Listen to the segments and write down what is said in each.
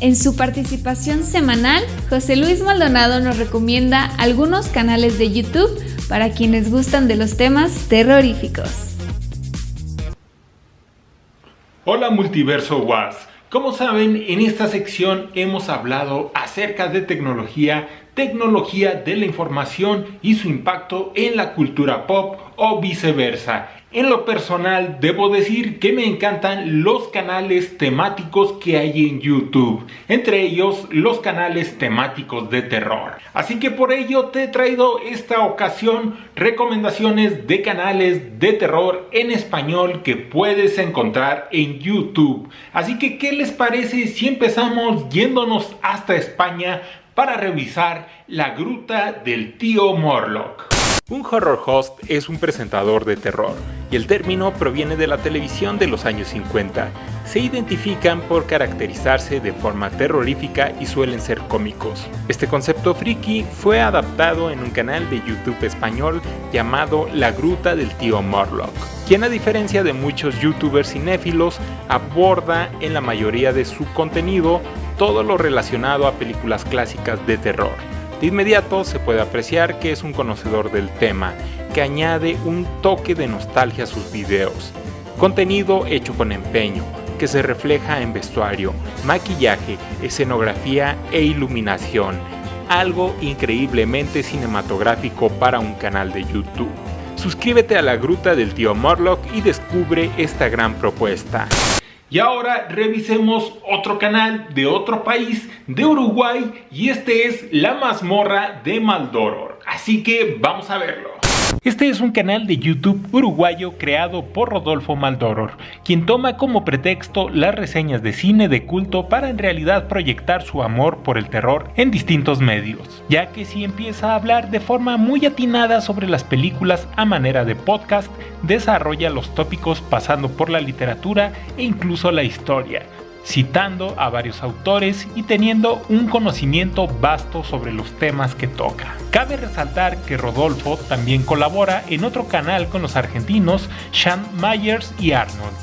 En su participación semanal, José Luis Maldonado nos recomienda algunos canales de YouTube para quienes gustan de los temas terroríficos. Hola Multiverso Was. Como saben, en esta sección hemos hablado acerca de tecnología, tecnología de la información y su impacto en la cultura pop o viceversa. En lo personal, debo decir que me encantan los canales temáticos que hay en YouTube, entre ellos los canales temáticos de terror. Así que por ello te he traído esta ocasión recomendaciones de canales de terror en español que puedes encontrar en YouTube. Así que, ¿qué les parece si empezamos yéndonos hasta España para revisar la gruta del tío Morlock? Un horror host es un presentador de terror, y el término proviene de la televisión de los años 50. Se identifican por caracterizarse de forma terrorífica y suelen ser cómicos. Este concepto friki fue adaptado en un canal de YouTube español llamado La Gruta del Tío Morlock, quien a diferencia de muchos youtubers cinéfilos aborda en la mayoría de su contenido todo lo relacionado a películas clásicas de terror de inmediato se puede apreciar que es un conocedor del tema, que añade un toque de nostalgia a sus videos. Contenido hecho con empeño, que se refleja en vestuario, maquillaje, escenografía e iluminación, algo increíblemente cinematográfico para un canal de YouTube. Suscríbete a la Gruta del Tío Morlock y descubre esta gran propuesta. Y ahora revisemos otro canal de otro país, de Uruguay, y este es La Mazmorra de Maldoror. Así que vamos a verlo. Este es un canal de YouTube uruguayo creado por Rodolfo Maldoror, quien toma como pretexto las reseñas de cine de culto para en realidad proyectar su amor por el terror en distintos medios, ya que si empieza a hablar de forma muy atinada sobre las películas a manera de podcast, desarrolla los tópicos pasando por la literatura e incluso la historia, citando a varios autores y teniendo un conocimiento vasto sobre los temas que toca. Cabe resaltar que Rodolfo también colabora en otro canal con los argentinos Sean Myers y Arnold,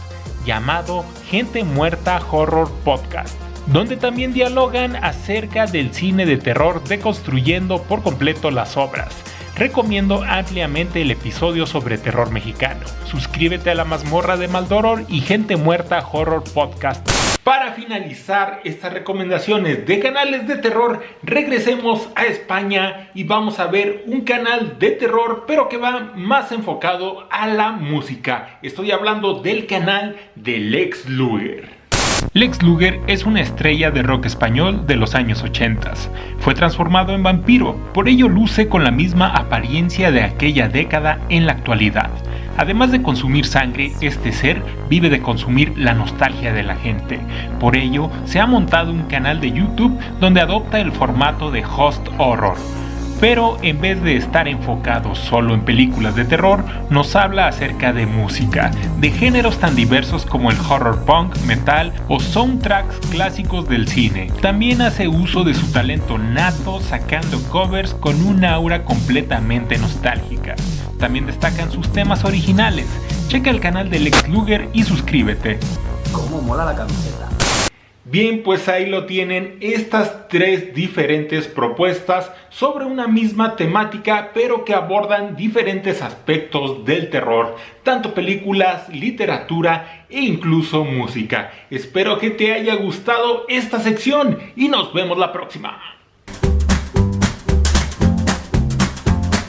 llamado Gente Muerta Horror Podcast donde también dialogan acerca del cine de terror deconstruyendo por completo las obras. Recomiendo ampliamente el episodio sobre terror mexicano. Suscríbete a la mazmorra de Maldoror y Gente Muerta Horror Podcast. Para finalizar estas recomendaciones de canales de terror, regresemos a España y vamos a ver un canal de terror, pero que va más enfocado a la música. Estoy hablando del canal de Lex Luger. Lex Luger es una estrella de rock español de los años 80. Fue transformado en vampiro, por ello luce con la misma apariencia de aquella década en la actualidad. Además de consumir sangre, este ser vive de consumir la nostalgia de la gente. Por ello, se ha montado un canal de YouTube donde adopta el formato de host horror. Pero en vez de estar enfocado solo en películas de terror, nos habla acerca de música, de géneros tan diversos como el horror punk, metal o soundtracks clásicos del cine. También hace uso de su talento nato sacando covers con una aura completamente nostálgica. También destacan sus temas originales. Checa el canal de Lex Luger y suscríbete. ¿Cómo mola la? Bien, pues ahí lo tienen, estas tres diferentes propuestas sobre una misma temática, pero que abordan diferentes aspectos del terror, tanto películas, literatura e incluso música. Espero que te haya gustado esta sección y nos vemos la próxima.